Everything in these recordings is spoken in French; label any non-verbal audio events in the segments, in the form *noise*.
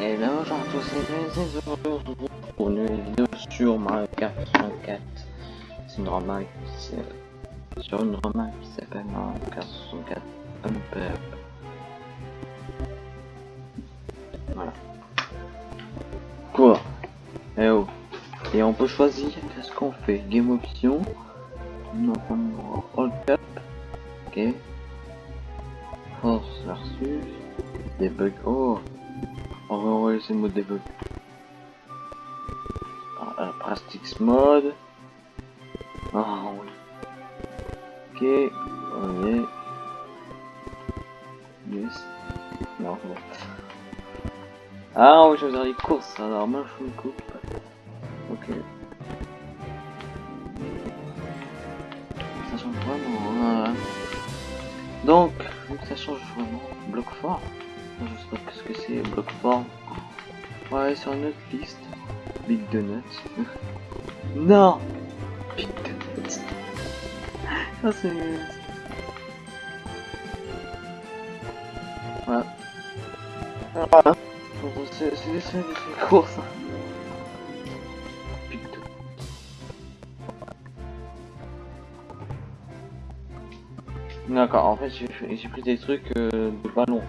Et là aujourd'hui c'est aujourd'hui pour une vidéo sur Mario Kart 64. C'est une remarque sur une remarque qui s'appelle Mario Kart 64 Up Up. Voilà. Quoi? Eh oh. Et on peut choisir qu'est-ce qu'on fait? Game option. Non, on All Cup. Ok. Force versus. Debug. Oh. On va envoyer mode debug. Ah, Plastics mode. Ah oui. Ok. On est. Yes. Non, bon. Ah, on va choisir les courses. Alors, moi, je une coupe. Ok. Ça change vraiment. Hein. Donc, ça change vraiment. Bloc fort. Je sais pas ce que c'est, bloc fort. Ouais, sur une autre piste. Big Donuts. *laughs* non Big Donuts. *laughs* Ça c'est... Voilà. Voilà. C'est des semaines de course. D'accord, en fait j'ai pris des trucs euh, de ballon.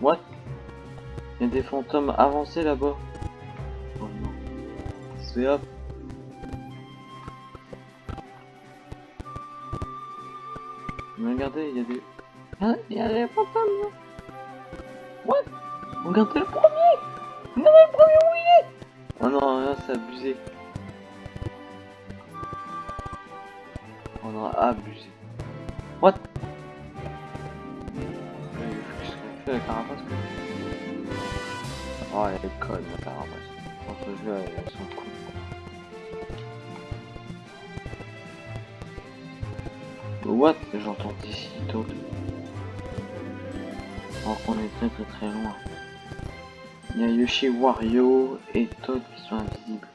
What? Il y a des fantômes avancés là-bas. Oh non. C'est hop. Mais regardez, il y a des... Il y a des fantômes là. What? Regardez le premier Regardez le premier où il est Oh non, c'est abusé. Abusé. What? Fait la Oh elle est conne la carapace. Dans ce jeu elles sont cool. What? J'entends d'ici Toad. Alors qu'on est très très très loin. Il y Yoshi, Wario et Toad qui sont invisibles.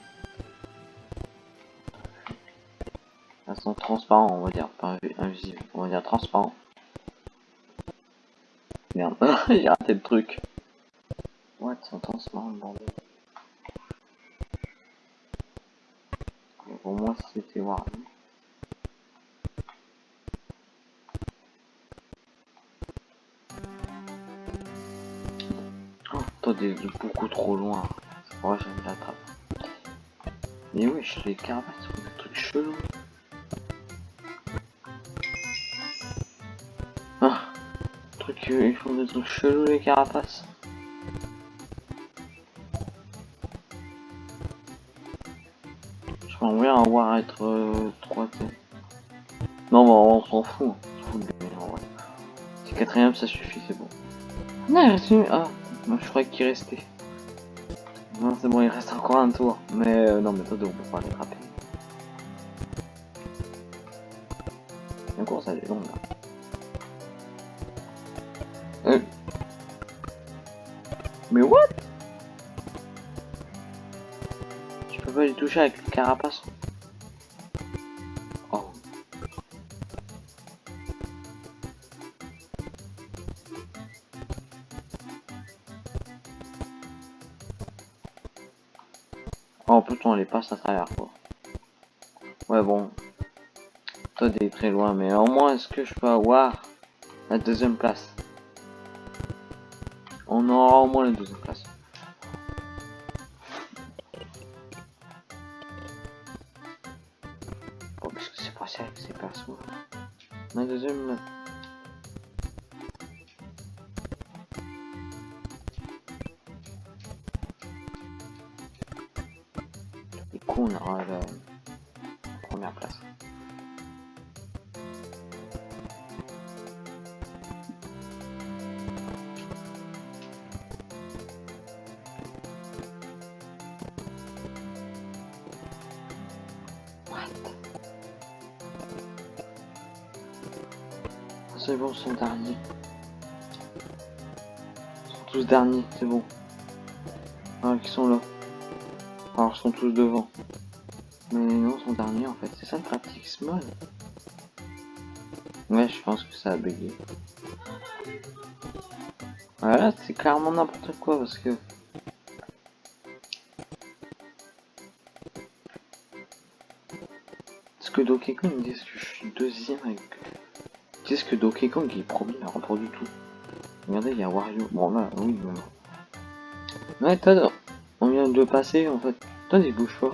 Sont transparents, on va dire, pas invisibles, on va dire transparents. Merde, *laughs* j'ai raté le truc. What, ils sont transparents le bordel. Pour moi c'était Wario. Toi, des beaucoup trop loin. Ouais, j'aime l'attrape. Mais wesh, les carapaces font des trucs chelous. Euh, ils font des trucs chelous les carapaces. Je m'en bien avoir être euh, 3 Non, mais on s'en fout. Vrai. Si quatrième, ça suffit, c'est bon. Non, c'est... Ah. Je croyais qu'il restait. Non c'est bon, il reste encore un tour. Mais euh, non mais toi on peut pas l'attraper. La Euh. Mais what? Je peux pas les toucher avec le carapace. Oh putain, on les passe à travers quoi. Ouais bon. Todd est très loin, mais au moins est-ce que je peux avoir la deuxième place? On aura au moins la deuxième place. Oh, qu'est-ce que c'est passé avec ces persos La deuxième... coup on aura la bon, son dernier. Ils sont tous derniers, c'est bon. Ah, qui sont là. Alors, ils sont tous devant. Mais non, sont derniers en fait. C'est ça le pratique mode. Ouais, je pense que ça a bugué. Voilà, c'est clairement n'importe quoi parce que... Est-ce que Donkey Kong dit que je suis deuxième avec... Qu'est-ce que Donkey Kong est premier Alors pas du tout. Regardez, il y a Wario. Bon là, oui. Ouais, Todd, on vient de passer en fait. Il bouge pas.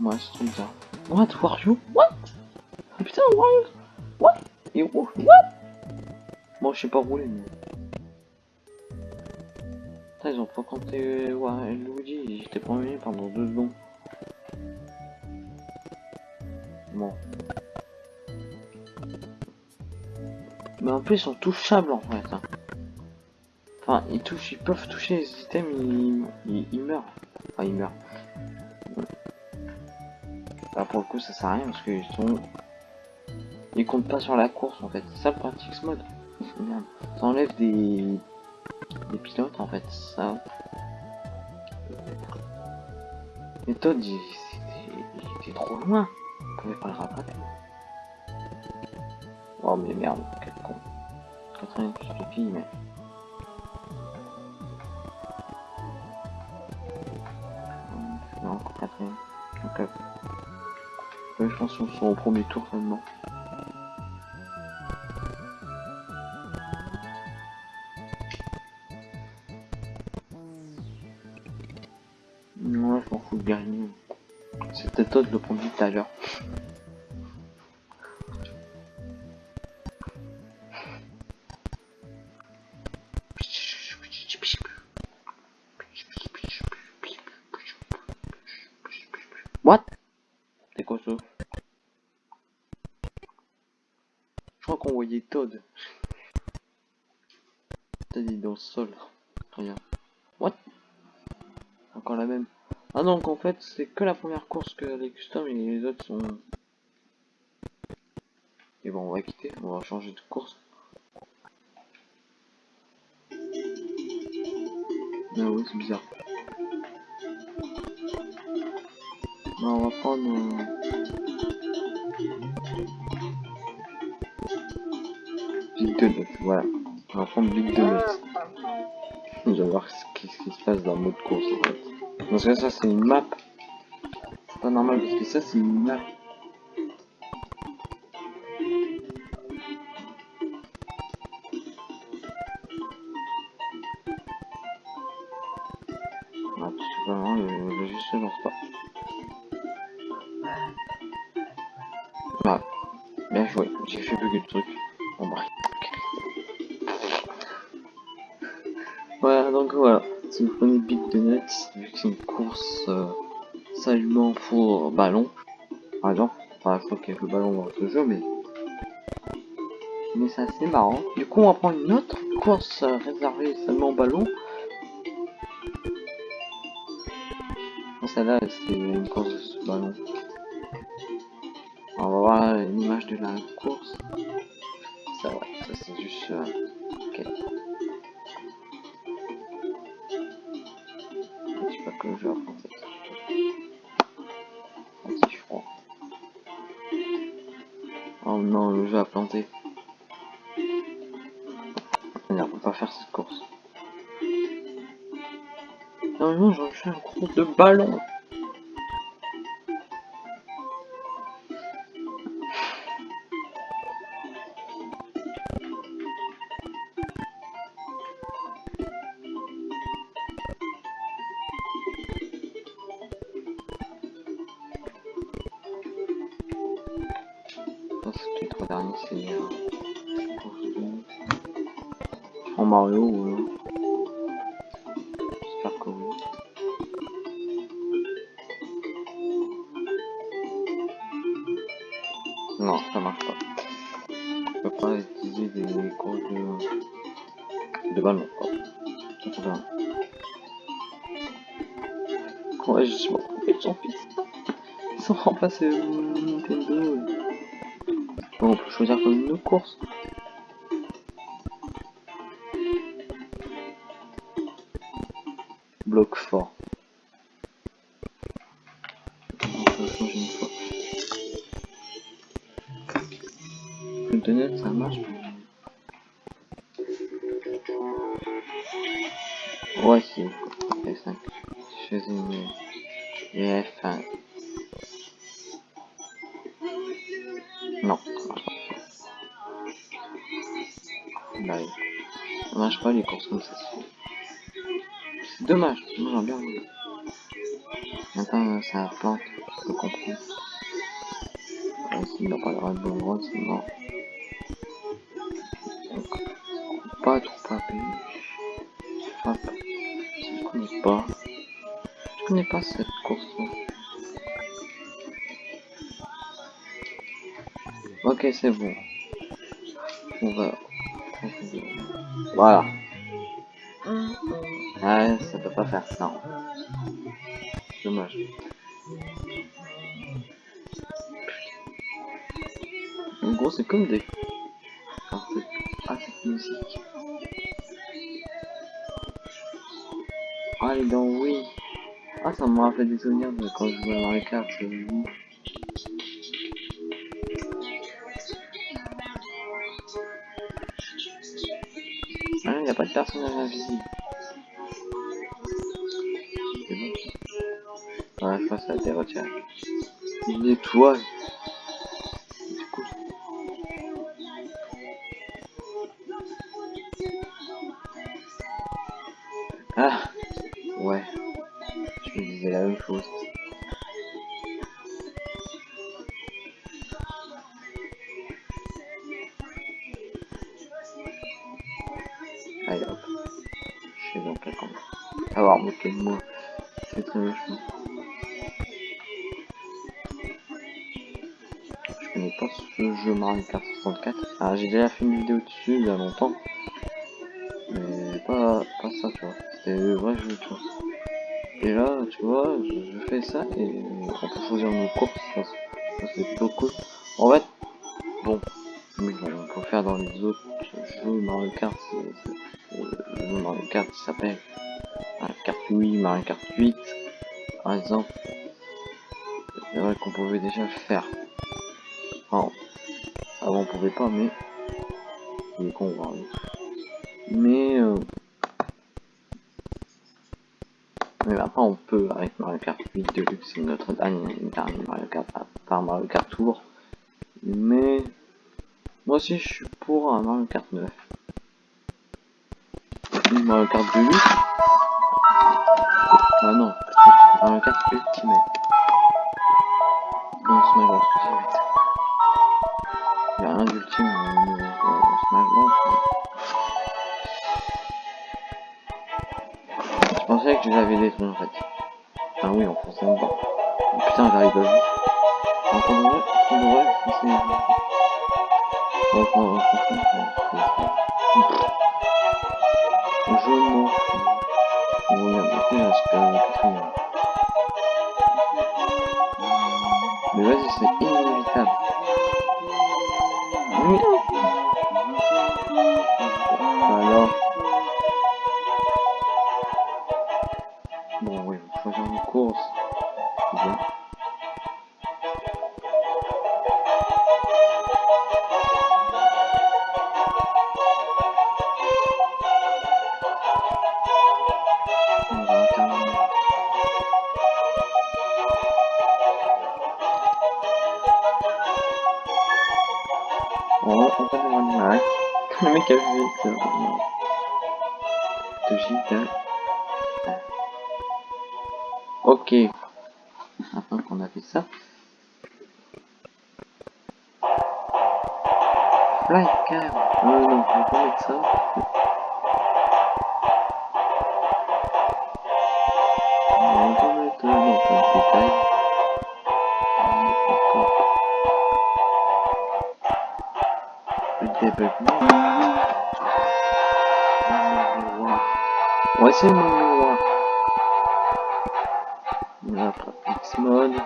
Ouais, c'est trop bizarre. What, Wario? What? Oh, Putain, Wario What? Et what? Bon, je sais pas rouler, mais... Ils ont pas compté ouais, Luigi, j'étais premier pendant deux secondes. Bon. Mais en plus, ils sont touchables en fait. Hein. Enfin, ils touchent, ils peuvent toucher les items, ils meurent. Enfin, ils meurent. Là, pour le coup, ça sert à rien parce qu'ils sont. Ils comptent pas sur la course en fait. C'est ça le practice mode. *laughs* Ça enlève des. Des pilotes en fait. Ça. Et Todd, il, était trop loin. Pouvait pas le rattraper. Oh mais merde, quel con. 80 plus de filles, mais. Non, encore 80. Ok. Ouais, je pense qu'on sera au premier tour seulement. Gagner. C'est le prendre tout à l'heure. What? C'est quoi ça Je crois qu'on voyait Todd. Todd est dans le sol. Regarde. What? Encore la même. Ah donc en fait c'est que la première course que les custom et les autres sont... Et bon on va quitter, on va changer de course. Ah oui c'est bizarre. Non, on va prendre... Euh... Big Donut, voilà. On va prendre Big Donut. On va voir ce qui, ce qui se passe dans le mode course en fait. Parce que ça c'est une map. C'est pas normal parce que ça c'est une map. Ah, simplement, le, jeu se pas. Bien joué, j'ai fait bugger le truc. Bon bref. Enfin je crois qu'il y a que le ballon dans ce jeu, mais mais c'est assez marrant. Du coup, on va prendre une autre course euh, réservée seulement ballon. Celle-là, c'est une course de ballon. On va voir l'image de la course. Ça, ouais, ça c'est juste... Euh... pense que les trois derniers c'est en Mario de. Ouais, je suis ils sont remplacés Nintendo. on peut choisir comme une course. Non. Bah oui. Marche pas les courses comme ça. Dommage, moi j'aime bien. voulu. Maintenant ça plante, je peux comprendre. Ouais, S'il n'a pas le droit de droite, c'est mort. Donc, pas trop pas payer. Hop. Je connais pas. Je connais pas cette course Ok, c'est bon. On va. Voilà. Ah, ça peut pas faire ça. Dommage. En gros, c'est comme des. Ah, cette musique. Ah, les dents, oui. Ah, ça me rappelle des souvenirs de quand je jouais à Mario Kart. c'est personnage invisible. C'est bon. ça. Une étoile. Ah, ouais. Je me disais la même chose. Mario Kart 64. Ah, j'ai déjà fait une vidéo dessus il y a longtemps. Mais pas, pas ça, tu vois. C'était vrai jeu, tu vois. Et là, tu vois, je, fais ça et on peut choisir nos courses. Ça, ça, c'est plutôt. En fait, bon, oui, bon, on peut faire dans les autres jeux Mario Kart. c'est- Le Mario Kart s'appelle Mario Kart 8, Mario Kart 8, par exemple. C'est vrai qu'on pouvait déjà le faire. Avant on pouvait pas, mais il est con, hein. Mais euh, mais maintenant on peut avec Mario Kart 8 Deluxe, c'est notre dernier, Mario Kart à part Mario Kart Tour. Mais moi aussi je suis pour un Mario Kart 9. Une Mario Kart Deluxe. Ah non, Mario Kart Ultimate. Comme Smash. Euh, Smash Bros. Je pensais que je l'avais détruit en fait. Ah oui, en fonçant dedans. Oh, putain, j'arrive fond de vrai, c'est... En fond, en fond, Je m'en fous. Quatrième. Mais vas-y, c'est On va on va demander ouais. Le mec a vu ça. vraiment. De giga. Ok. Maintenant qu'on a fait ça. Flycam. Non, non, on va pas mettre ça. Ouais, c'est mon miroir. La mode.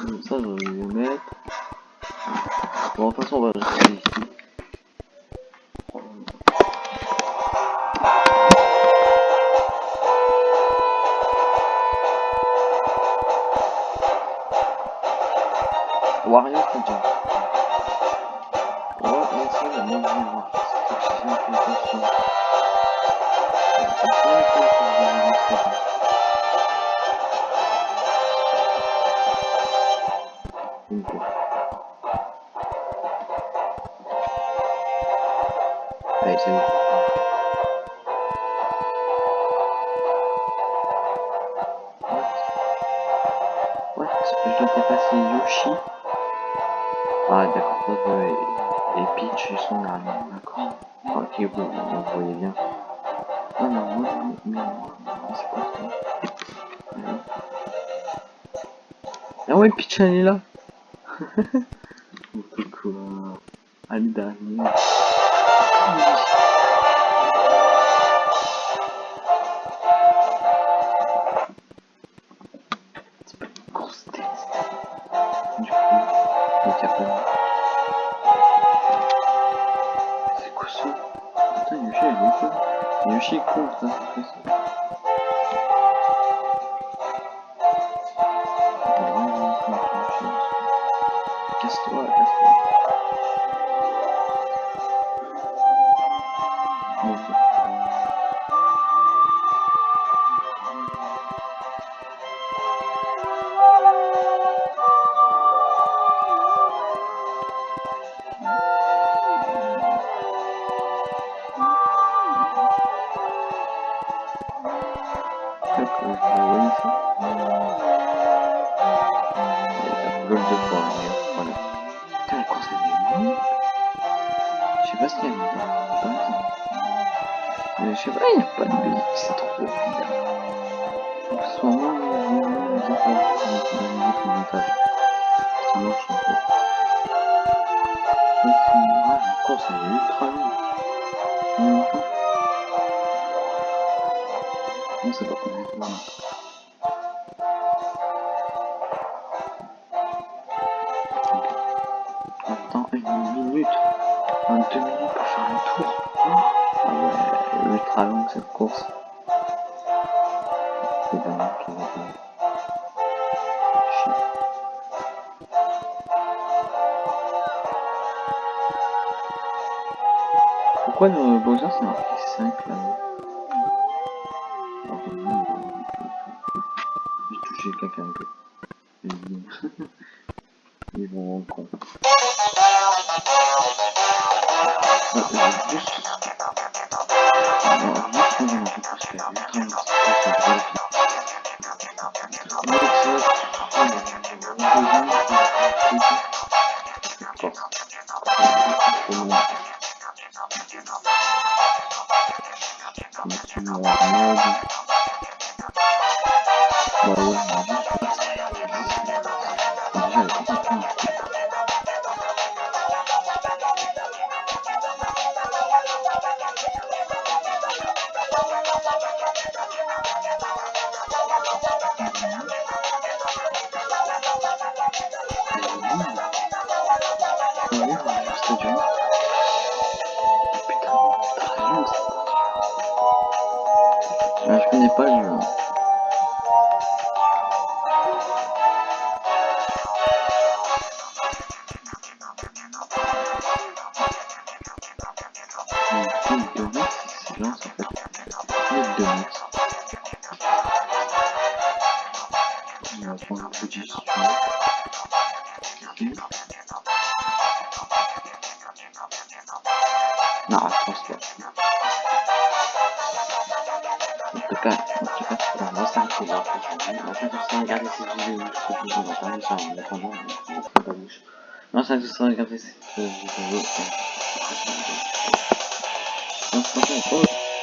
Comme ça, je vais le mettre. Bon, de façon, on va. Thank you. vous voyez bien. Ah non, moi, ah ouais, Peach, elle est là *laughs* Coucou, allez. pas Ça marche un peu. Donc, moi, la course, elle est ultra longue. Non, c'est pas combien de pourquoi le Bowser c'est marqué 5 là J'ai touché quelqu'un un peu. Ils vont en con. juste... juste Maluco.